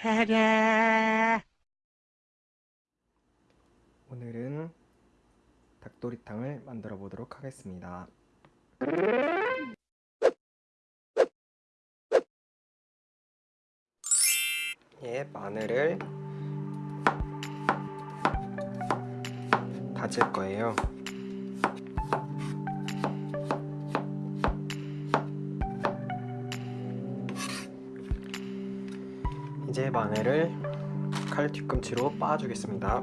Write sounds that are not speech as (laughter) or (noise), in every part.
차례. 오늘은 닭도리탕을 만들어 보도록 하겠습니다. 예, 마늘을 다질 거예요. 마늘을 칼 뒤꿈치로 빻아주겠습니다.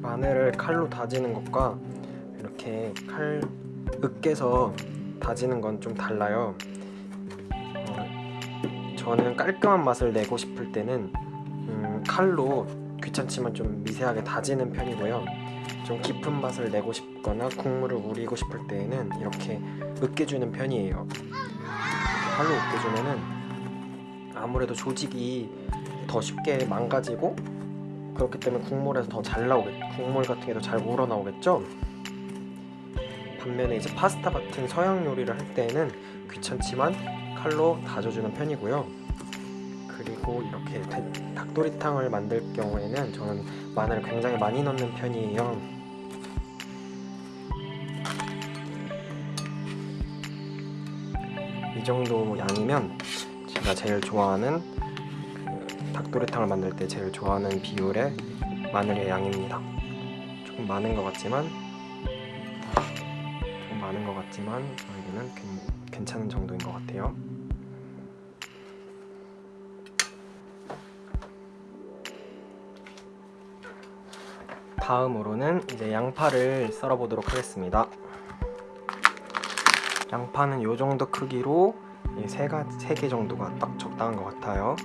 마늘을 칼로 다지는 것과 이렇게 칼 으깨서 다지는 건 좀 달라요. 어, 저는 깔끔한 맛을 내고 싶을 때는 음, 칼로 귀찮지만 좀 미세하게 다지는 편이고요. 좀 깊은 맛을 내고 싶거나 국물을 우리고 싶을 때에는 이렇게 으깨주는 편이에요. 칼로 으깨주면은 아무래도 조직이 더 쉽게 망가지고 그렇기 때문에 국물에서 더 잘 나오겠 국물 같은 게 더 잘 우러나오겠죠? 반면에 이제 파스타 같은 서양 요리를 할 때는 귀찮지만 칼로 다져주는 편이고요. 그리고 이렇게 닭도리탕을 만들 경우에는 저는 마늘을 굉장히 많이 넣는 편이에요 정도 양이면 제가 제일 좋아하는 그 닭도리탕을 만들 때 제일 좋아하는 비율의 마늘의 양입니다. 조금 많은 것 같지만 조금 많은 것 같지만 저에게는 괜찮은 정도인 것 같아요. 다음으로는 이제 양파를 썰어 보도록 하겠습니다. 양파는 이 정도 크기로 세개 정도가 딱 적당한 것 같아요.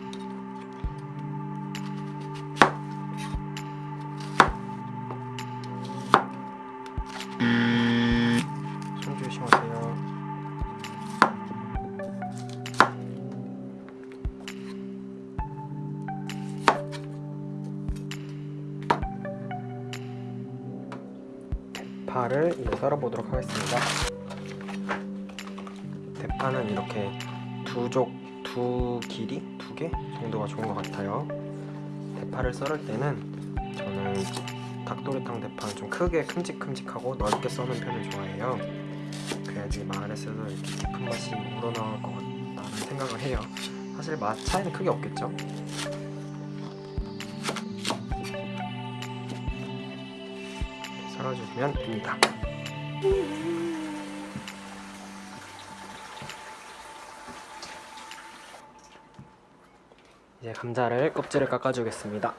대파는 이렇게 두 쪽, 두 길이, 두 개 정도가 좋은 것 같아요. 대파를 썰을 때는 저는 닭도리탕 대파는 좀 크게 큼직큼직하고 넓게 써는 편을 좋아해요. 그래야지 마늘에서도 이렇게 깊은 맛이 우러나올 것 같다는 생각을 해요. 사실 맛 차이는 크게 없겠죠? 썰어주시면 됩니다. 감자를 껍질을 깎아주겠습니다.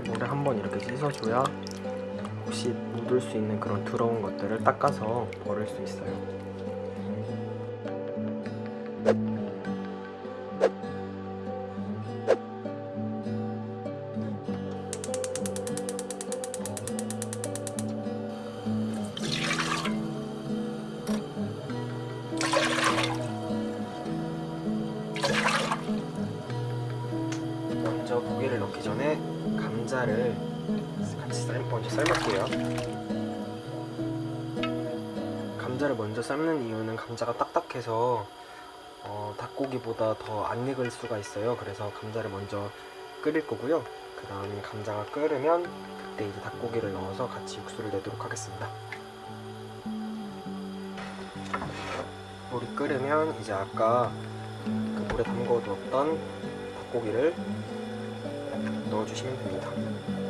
닭을 물에 한번 이렇게 씻어줘야 혹시 묻을 수 있는 그런 더러운 것들을 닦아서 버릴 수 있어요. 감자를 먼저 삶는 이유는 감자가 딱딱해서 어, 닭고기보다 더 안 익을 수가 있어요. 그래서 감자를 먼저 끓일 거고요. 그 다음 감자가 끓으면 그때 이제 닭고기를 넣어서 같이 육수를 내도록 하겠습니다. 물이 끓으면 이제 아까 그 물에 담궈두었던 닭고기를 넣어주시면 됩니다.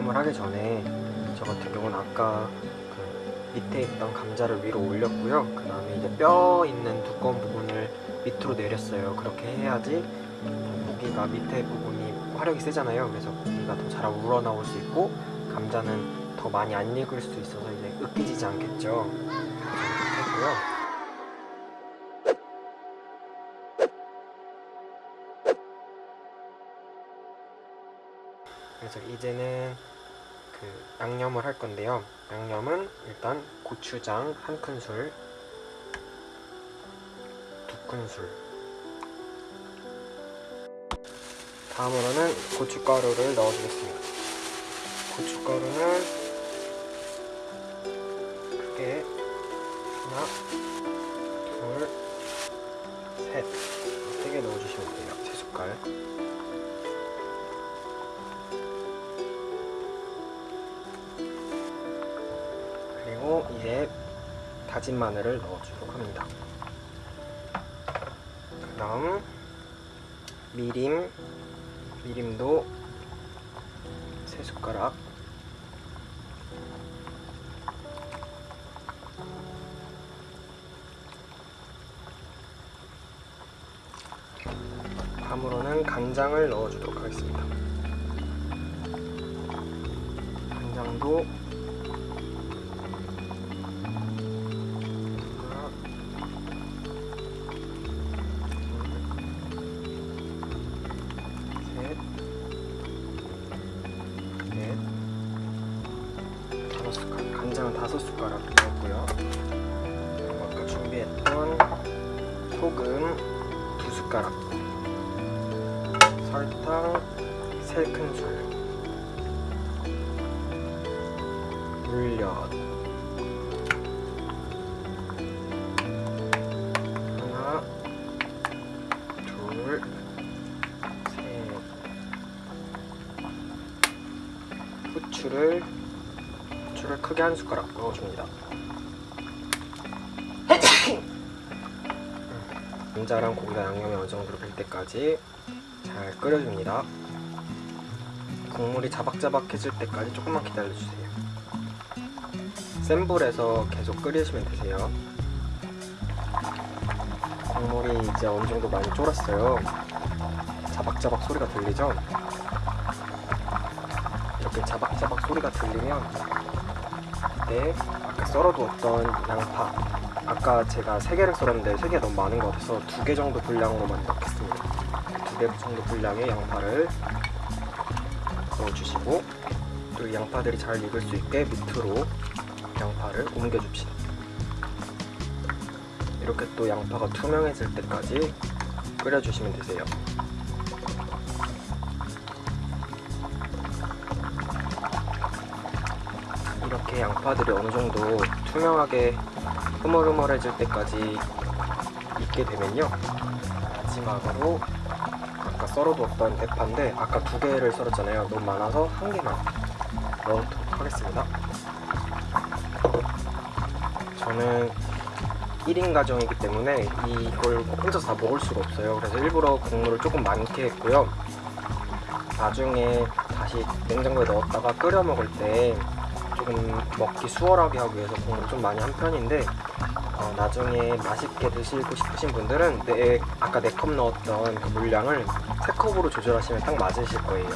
양념을 하기 전에 저 같은 경우는 아까 그 밑에 있던 감자를 위로 올렸고요. 그 다음에 이제 뼈 있는 두꺼운 부분을 밑으로 내렸어요. 그렇게 해야지 고기가 밑에 부분이 화력이 세잖아요. 그래서 고기가 더 잘 우러나올 수 있고 감자는 더 많이 안 익을 수 있어서 이제 으깨지지 않겠죠. 그래서 이렇게 했고요. 그래서 이제는 그 양념을 할 건데요. 양념은 일단 고추장 한 큰술, 두 큰술. 다음으로는 고춧가루를 넣어주겠습니다. 고춧가루는 크게 하나, 둘, 셋. 세 개 넣어주시면 돼요. 세 숟갈. 이제 다진 마늘을 넣어주도록 합니다. 그 다음 미림, 미림도 세 숟가락 다음으로는 간장을 넣어주도록 하겠습니다. 간장도 설탕 세 큰술, 물엿 하나, 둘, 셋. 후추를 후추를 크게 한 숟가락 넣어줍니다. (coughs) 감자랑 고기가 양념이 어느 정도로 될 때까지 잘 끓여줍니다. 국물이 자박자박해질 때까지 조금만 기다려주세요. 센 불에서 계속 끓이시면 되세요. 국물이 이제 어느 정도 많이 쫄았어요. 자박자박 소리가 들리죠? 이렇게 자박자박 소리가 들리면 그때 아까 썰어두었던 양파 아까 제가 3개를 썰었는데 3개가 너무 많은 것 같아서 2개 정도 분량으로만 넣겠습니다 2개 정도 분량의 양파를 넣어주시고 또이 양파들이 잘 익을 수 있게 밑으로 양파를 옮겨줍시다. 이렇게 또 양파가 투명해질 때까지 끓여주시면 되세요. 이렇게 양파들이 어느 정도 투명하게 흐물흐물해질 때까지 익게 되면요 마지막으로 썰어두었던 대파인데 아까 두 개를 썰었잖아요. 너무 많아서 한 개만 넣도록 하겠습니다. 저는 1인 가정이기 때문에 이걸 혼자서 다 먹을 수가 없어요. 그래서 일부러 국물을 조금 많게 했고요. 나중에 다시 냉장고에 넣었다가 끓여 먹을 때 조금 먹기 수월하게 하기 위해서 국물을 좀 많이 한 편인데 어, 나중에 맛있게 드시고 싶으신 분들은 내, 아까 4컵 넣었던 그 물량을 3컵으로 조절하시면 딱 맞으실 거예요.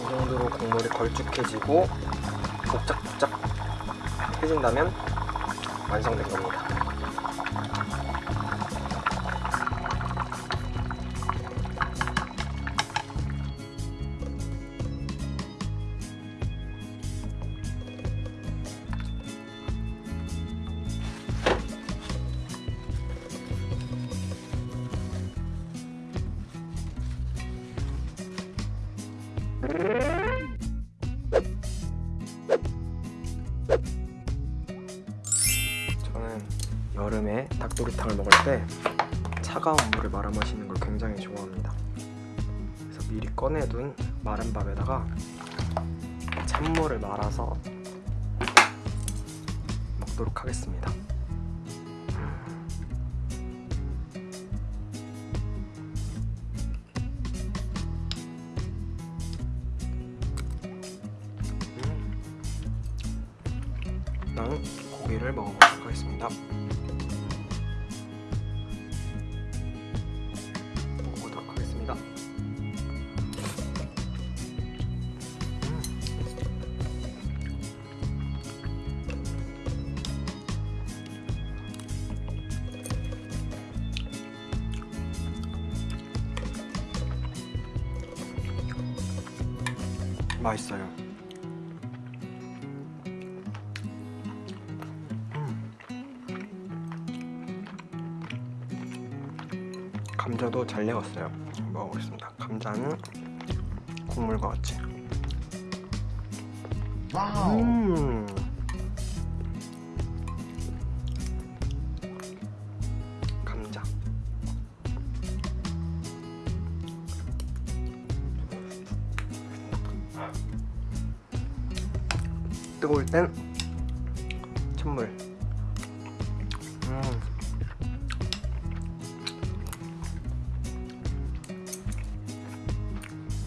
이 정도로 국물이 걸쭉해지고 복작복작 해진다면 완성된 겁니다 저는 여름에 닭도리탕을 먹을 때 차가운 물을 말아 마시는 걸 굉장히 좋아합니다. 그래서 미리 꺼내둔 마른 밥에다가 찬물을 말아서 먹도록 하겠습니다. 맛있어요. 감자도 잘 익었어요. 먹어보겠습니다. 감자는 국물과 같이. 음. 감자. 뜨거울 땐 찬물. 음.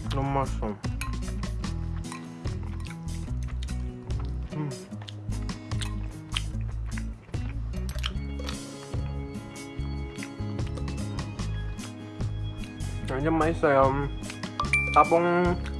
너무 맛있어. 음. 완전 맛있어요. 따봉.